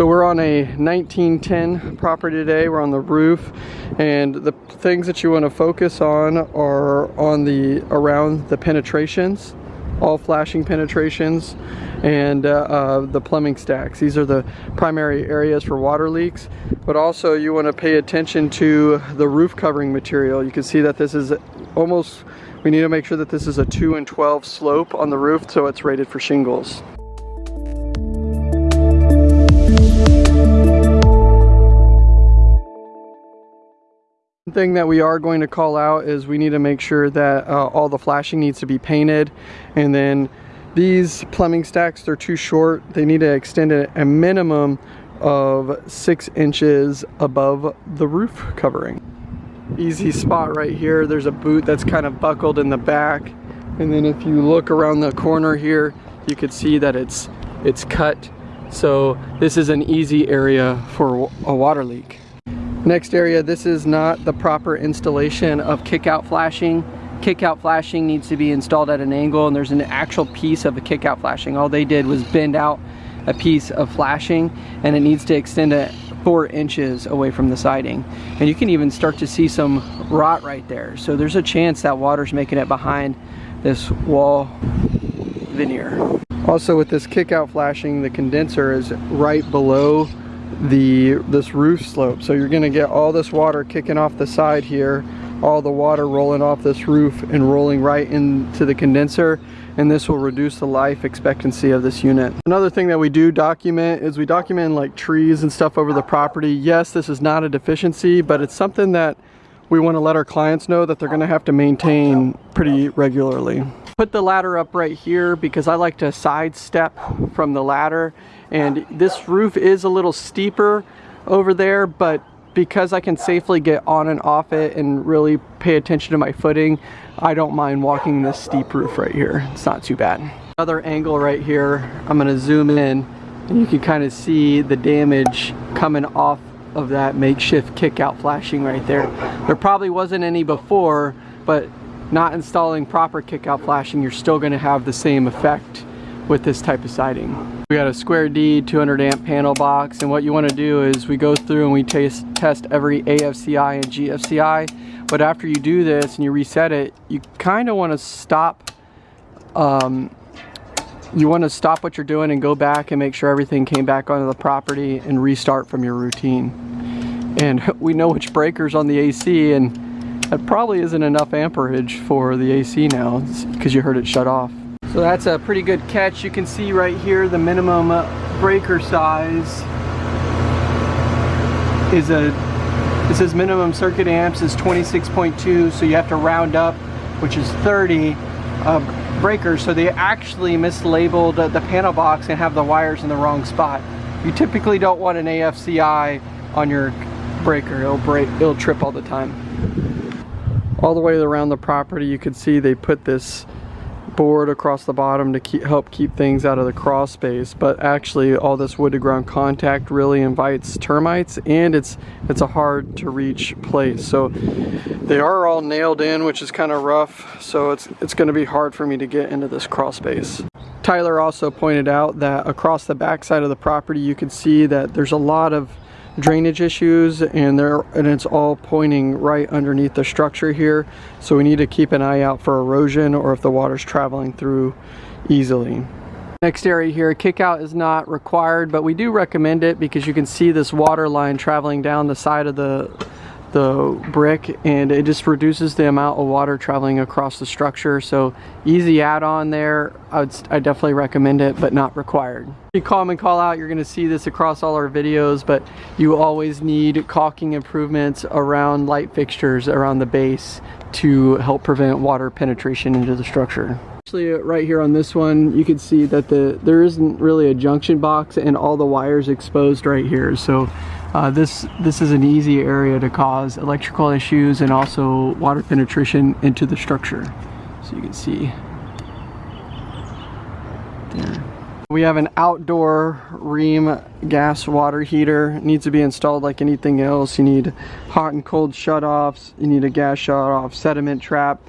So we're on a 1910 property today. We're on the roof and the things that you want to focus on are on the around the penetrations, all flashing penetrations and uh, uh, the plumbing stacks. These are the primary areas for water leaks, but also you want to pay attention to the roof covering material. You can see that this is almost, we need to make sure that this is a 2 and 12 slope on the roof so it's rated for shingles. Thing that we are going to call out is we need to make sure that uh, all the flashing needs to be painted. And then these plumbing stacks they're too short. They need to extend it a minimum of six inches above the roof covering. Easy spot right here. There's a boot that's kind of buckled in the back. And then if you look around the corner here you could see that it's it's cut. So this is an easy area for a water leak Next area, this is not the proper installation of kick-out flashing. Kick-out flashing needs to be installed at an angle and there's an actual piece of a kick-out flashing. All they did was bend out a piece of flashing and it needs to extend it four inches away from the siding. And you can even start to see some rot right there. So there's a chance that water's making it behind this wall veneer. Also with this kick-out flashing, the condenser is right below the this roof slope so you're going to get all this water kicking off the side here all the water rolling off this roof and rolling right into the condenser and this will reduce the life expectancy of this unit. Another thing that we do document is we document like trees and stuff over the property. Yes, this is not a deficiency, but it's something that we want to let our clients know that they're going to have to maintain pretty regularly. Put the ladder up right here because I like to sidestep from the ladder and this roof is a little steeper over there but because I can safely get on and off it and really pay attention to my footing I don't mind walking this steep roof right here it's not too bad another angle right here I'm gonna zoom in and you can kind of see the damage coming off of that makeshift kick out flashing right there there probably wasn't any before but not installing proper kick out flashing you're still going to have the same effect with this type of siding. We got a square D 200 amp panel box and what you want to do is we go through and we test, test every AFCI and GFCI but after you do this and you reset it you kind of want to stop um, you want to stop what you're doing and go back and make sure everything came back onto the property and restart from your routine and we know which breakers on the AC and that probably isn't enough amperage for the AC now because you heard it shut off so that's a pretty good catch. You can see right here the minimum breaker size is a, it says minimum circuit amps is 26.2 so you have to round up which is 30 uh, breakers so they actually mislabeled the panel box and have the wires in the wrong spot. You typically don't want an AFCI on your breaker, it'll break, it'll trip all the time. All the way around the property you can see they put this board across the bottom to keep, help keep things out of the crawl space but actually all this wood to ground contact really invites termites and it's it's a hard to reach place. So they are all nailed in which is kind of rough so it's it's going to be hard for me to get into this crawl space. Tyler also pointed out that across the back side of the property you can see that there's a lot of drainage issues and there and it's all pointing right underneath the structure here. So we need to keep an eye out for erosion or if the water's traveling through easily. Next area here kick out is not required but we do recommend it because you can see this water line traveling down the side of the the brick and it just reduces the amount of water traveling across the structure. So easy add-on there. I would I definitely recommend it but not required. You call and call out you're gonna see this across all our videos but you always need caulking improvements around light fixtures around the base to help prevent water penetration into the structure. Actually, uh, right here on this one you can see that the there isn't really a junction box and all the wires exposed right here. So uh, this, this is an easy area to cause electrical issues and also water penetration into the structure. So you can see there. We have an outdoor Rheem gas water heater. It needs to be installed like anything else. You need hot and cold shutoffs. You need a gas shutoff, sediment trap.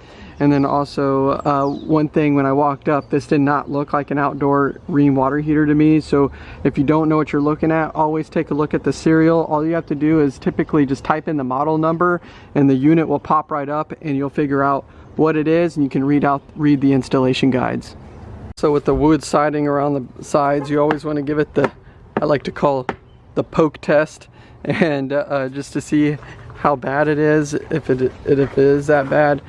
And then also uh, one thing when I walked up, this did not look like an outdoor Rheem water heater to me. So if you don't know what you're looking at, always take a look at the serial. All you have to do is typically just type in the model number and the unit will pop right up and you'll figure out what it is and you can read out read the installation guides. So with the wood siding around the sides, you always want to give it the, I like to call the poke test and uh, just to see how bad it is if it if it is that bad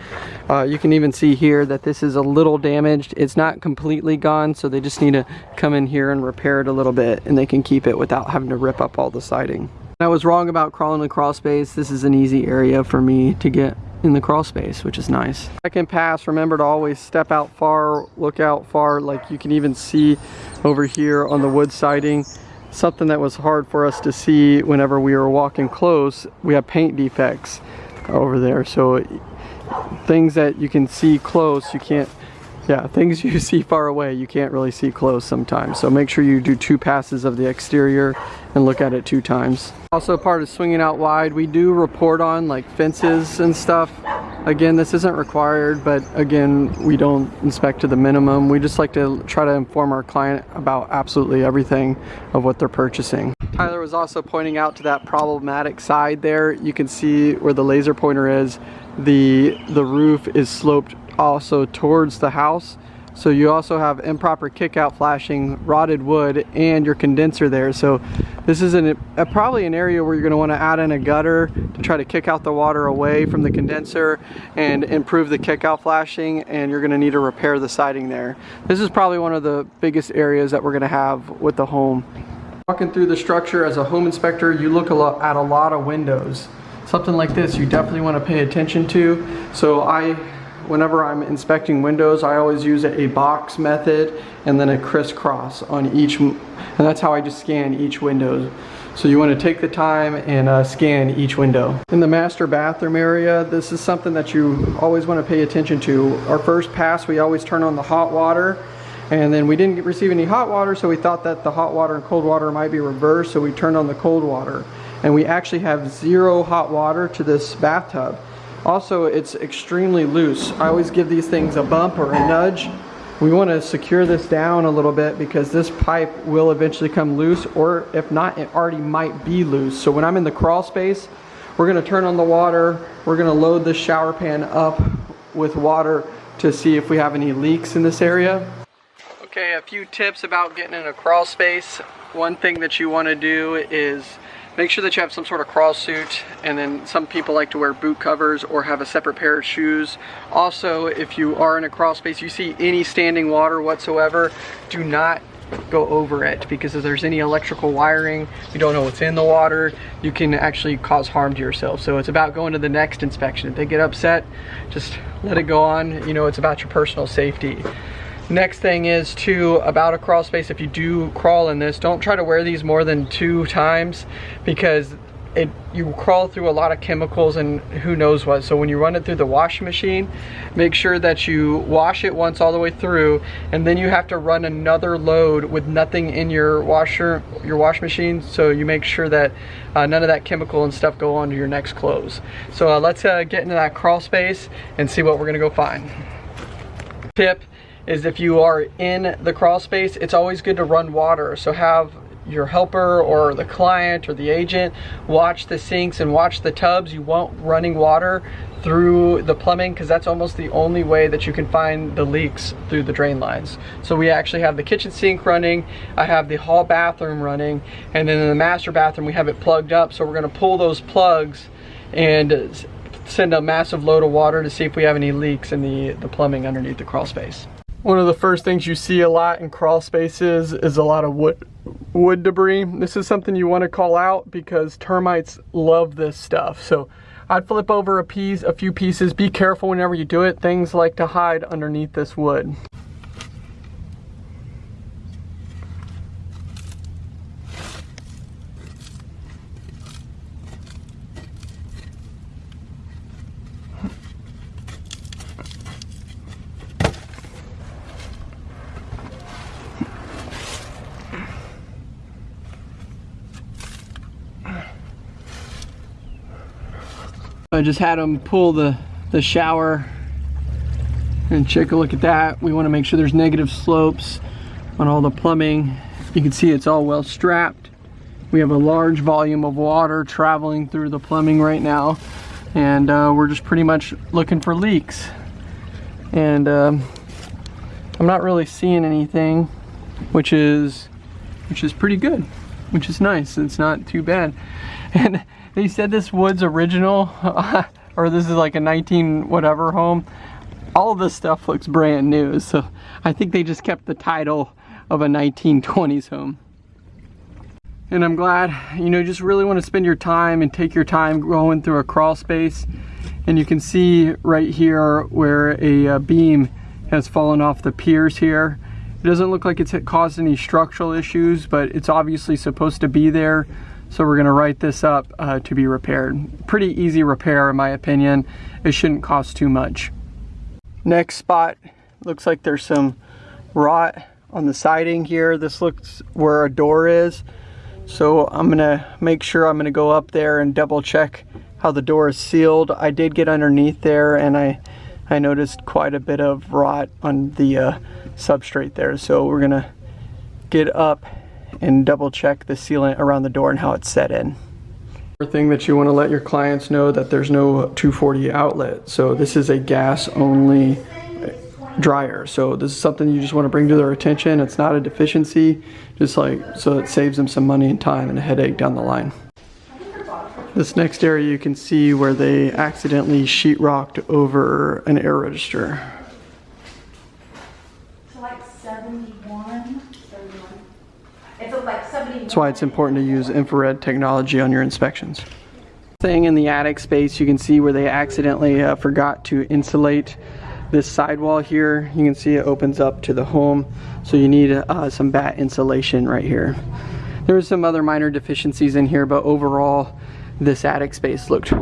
uh, you can even see here that this is a little damaged. It's not completely gone so they just need to come in here and repair it a little bit and they can keep it without having to rip up all the siding. I was wrong about crawling the crawl space. This is an easy area for me to get in the crawl space which is nice. Second pass. Remember to always step out far look out far. Like you can even see over here on the wood siding something that was hard for us to see whenever we were walking close. We have paint defects over there so things that you can see close you can't yeah things you see far away you can't really see close sometimes. So make sure you do two passes of the exterior and look at it two times. Also part of swinging out wide we do report on like fences and stuff. Again this isn't required but again we don't inspect to the minimum. We just like to try to inform our client about absolutely everything of what they're purchasing. Tyler was also pointing out to that problematic side there. You can see where the laser pointer is the the roof is sloped also towards the house so you also have improper kickout flashing, rotted wood, and your condenser there. So this is an, a, probably an area where you're gonna wanna add in a gutter to try to kick out the water away from the condenser and improve the kickout flashing, and you're gonna need to repair the siding there. This is probably one of the biggest areas that we're gonna have with the home. Walking through the structure as a home inspector, you look a lot, at a lot of windows. Something like this you definitely wanna pay attention to. So I whenever I'm inspecting windows, I always use a box method and then a crisscross on each, and that's how I just scan each window. So you want to take the time and uh, scan each window. In the master bathroom area, this is something that you always want to pay attention to. Our first pass, we always turn on the hot water and then we didn't receive any hot water, so we thought that the hot water and cold water might be reversed, so we turned on the cold water. And we actually have zero hot water to this bathtub. Also, it's extremely loose. I always give these things a bump or a nudge. We want to secure this down a little bit because this pipe will eventually come loose or if not, it already might be loose. So when I'm in the crawl space, we're going to turn on the water. We're going to load the shower pan up with water to see if we have any leaks in this area. Okay, a few tips about getting in a crawl space. One thing that you want to do is Make sure that you have some sort of crawl suit and then some people like to wear boot covers or have a separate pair of shoes. Also, if you are in a crawl space, you see any standing water whatsoever, do not go over it because if there's any electrical wiring, you don't know what's in the water, you can actually cause harm to yourself. So it's about going to the next inspection. If they get upset, just let it go on. You know, it's about your personal safety. Next thing is to about a crawl space, if you do crawl in this, don't try to wear these more than two times because it you crawl through a lot of chemicals and who knows what. So when you run it through the washing machine make sure that you wash it once all the way through and then you have to run another load with nothing in your washer your wash machine. So you make sure that uh, none of that chemical and stuff go onto your next clothes. So uh, let's uh, get into that crawl space and see what we're gonna go find. Tip is if you are in the crawl space, it's always good to run water. So have your helper or the client or the agent watch the sinks and watch the tubs. You want running water through the plumbing because that's almost the only way that you can find the leaks through the drain lines. So we actually have the kitchen sink running, I have the hall bathroom running, and then in the master bathroom we have it plugged up. So we're gonna pull those plugs and send a massive load of water to see if we have any leaks in the, the plumbing underneath the crawl space. One of the first things you see a lot in crawl spaces is a lot of wood, wood debris. This is something you want to call out because termites love this stuff. So I'd flip over a piece, a few pieces. Be careful whenever you do it. Things like to hide underneath this wood. I just had them pull the, the shower And check a look at that. We want to make sure there's negative slopes on all the plumbing. You can see it's all well strapped. We have a large volume of water traveling through the plumbing right now. And uh, we're just pretty much looking for leaks. And um, I'm not really seeing anything, which is, which is pretty good, which is nice. It's not too bad. And they said this wood's original, or this is like a 19 whatever home. All this stuff looks brand new so I think they just kept the title of a 1920s home. And I'm glad you know just really want to spend your time and take your time going through a crawl space. And you can see right here where a uh, beam has fallen off the piers here. It doesn't look like it's caused any structural issues but it's obviously supposed to be there so we're gonna write this up uh, to be repaired pretty easy repair in my opinion it shouldn't cost too much Next spot, looks like there's some rot on the siding here. This looks where a door is. So I'm gonna make sure I'm gonna go up there and double check how the door is sealed. I did get underneath there and I, I noticed quite a bit of rot on the uh, substrate there. So we're gonna get up and double check the sealant around the door and how it's set in thing that you want to let your clients know that there's no 240 outlet. So this is a gas only dryer. So this is something you just want to bring to their attention. It's not a deficiency, just like so it saves them some money and time and a headache down the line. This next area you can see where they accidentally sheetrocked over an air register. So like 71, 71. It's like 71. That's why it's important to use infrared technology on your inspections. Thing in the attic space, you can see where they accidentally uh, forgot to insulate this sidewall here. You can see it opens up to the home, so you need uh, some batt insulation right here. There There's some other minor deficiencies in here, but overall, this attic space looked.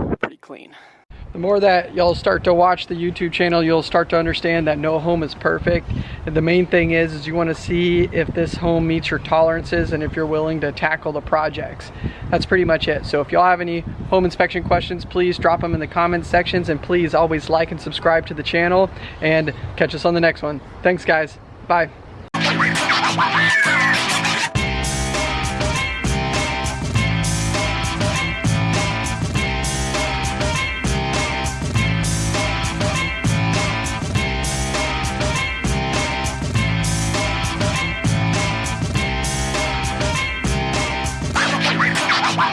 The more that y'all start to watch the YouTube channel, you'll start to understand that no home is perfect. And the main thing is, is you wanna see if this home meets your tolerances and if you're willing to tackle the projects. That's pretty much it. So if y'all have any home inspection questions, please drop them in the comments sections and please always like and subscribe to the channel and catch us on the next one. Thanks guys, bye.